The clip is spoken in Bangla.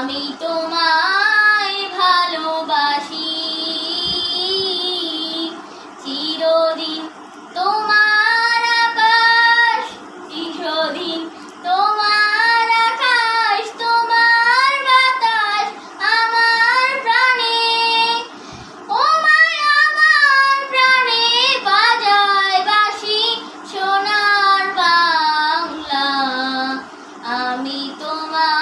আমি তোমায় ভালোবাসি। চিরদিন তোমার আকাশ, চিরদিন তোমার আকাশ, তোমার বাতাস আমার প্রাণে। ও আমার প্রাণে বাজায় বাসি সোনার বাংলা। আমি তোমার